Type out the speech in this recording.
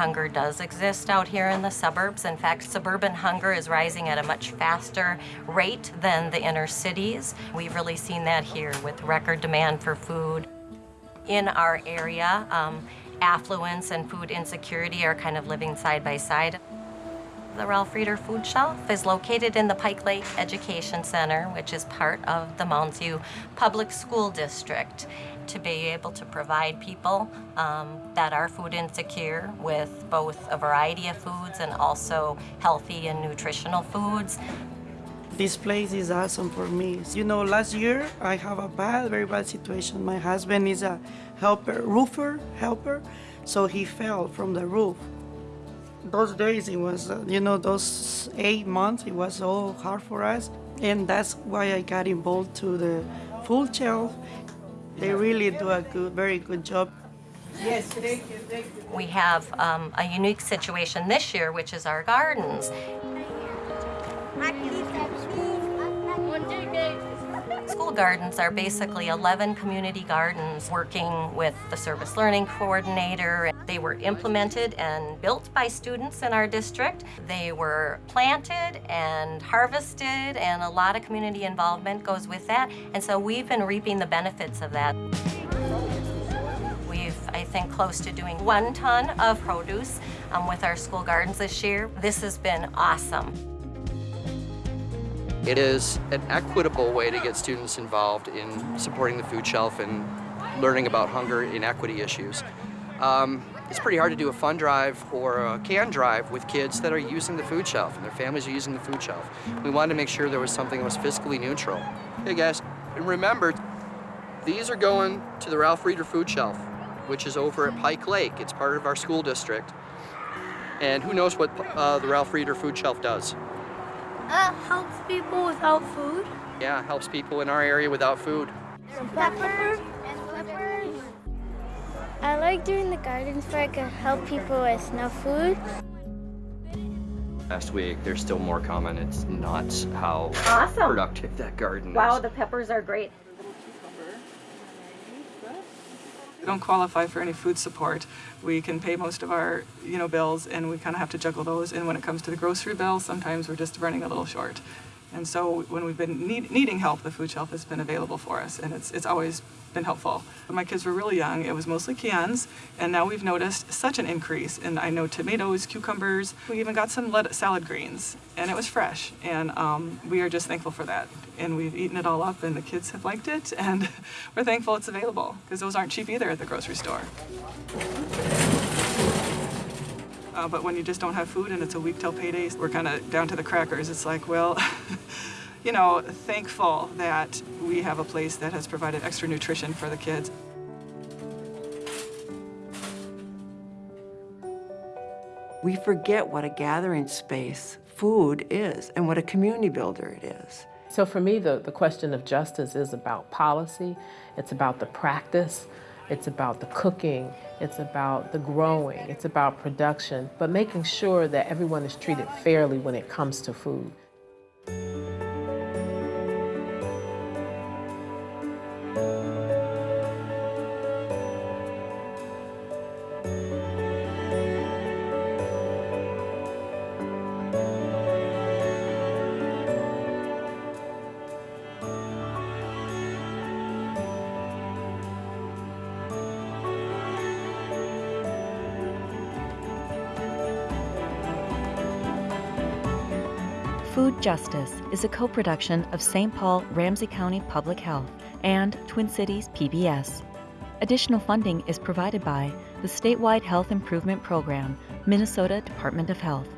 hunger does exist out here in the suburbs. In fact, suburban hunger is rising at a much faster rate than the inner cities. We've really seen that here with record demand for food. In our area, um, affluence and food insecurity are kind of living side by side. The Ralph Reeder Food Shelf is located in the Pike Lake Education Center, which is part of the Mounds View Public School District, to be able to provide people um, that are food insecure with both a variety of foods and also healthy and nutritional foods. This place is awesome for me. You know, last year I have a bad, very bad situation. My husband is a helper, roofer, helper, so he fell from the roof. Those days it was, uh, you know, those eight months, it was so hard for us. And that's why I got involved to the food shelf. They really do a good, very good job. Yes, thank you, thank you. We have um, a unique situation this year, which is our gardens. Gardens are basically 11 community gardens working with the service learning coordinator. They were implemented and built by students in our district. They were planted and harvested and a lot of community involvement goes with that. And so we've been reaping the benefits of that. We've, I think, close to doing one ton of produce um, with our school gardens this year. This has been awesome. It is an equitable way to get students involved in supporting the food shelf and learning about hunger inequity issues. Um, it's pretty hard to do a fun drive or a can drive with kids that are using the food shelf and their families are using the food shelf. We wanted to make sure there was something that was fiscally neutral. Hey guys, and remember, these are going to the Ralph Reeder Food Shelf, which is over at Pike Lake. It's part of our school district. And who knows what uh, the Ralph Reeder Food Shelf does. Uh, helps people without food. Yeah, helps people in our area without food. Peppers. I like doing the gardens where I can help people with no food. Last week, there's still more coming. It's nuts how Awesome. productive that garden Wow, is. Wow, the peppers are great. We don't qualify for any food support. We can pay most of our, you know, bills and we kind of have to juggle those. And when it comes to the grocery bill, sometimes we're just running a little short. And so when we've been need, needing help, the food shelf has been available for us and it's, it's always been helpful. When my kids were really young, it was mostly cans and now we've noticed such an increase in, I know, tomatoes, cucumbers. We even got some salad greens and it was fresh and um, we are just thankful for that. And we've eaten it all up and the kids have liked it and we're thankful it's available because those aren't cheap either at the grocery store. Uh, but when you just don't have food and it's a week till payday, we're kind of down to the crackers. It's like, well, you know, thankful that we have a place that has provided extra nutrition for the kids. We forget what a gathering space food is and what a community builder it is. So for me, the, the question of justice is about policy, it's about the practice, it's about the cooking, it's about the growing, it's about production, but making sure that everyone is treated fairly when it comes to food. Food Justice is a co production of St. Paul Ramsey County Public Health and Twin Cities PBS. Additional funding is provided by the statewide Health Improvement Program, Minnesota Department of Health.